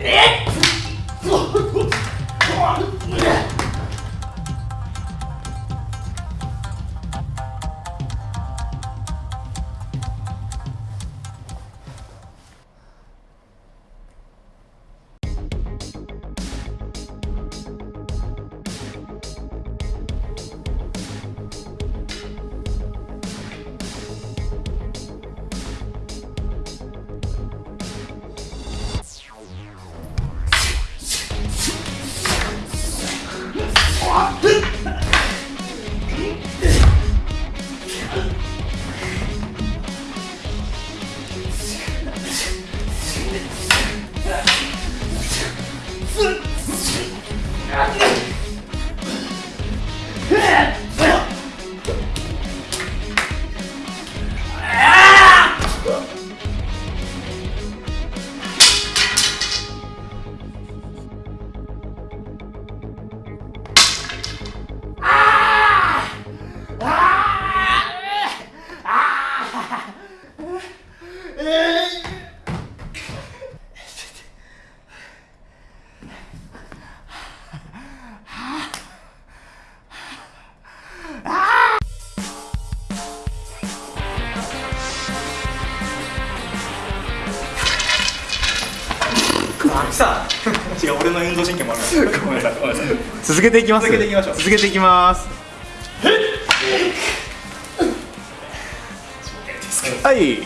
えっ？God. さあ 違う俺の運動神経もある ごめんなさいごめんなさい。続けていきます。続けていきましょう。続けていきます。はい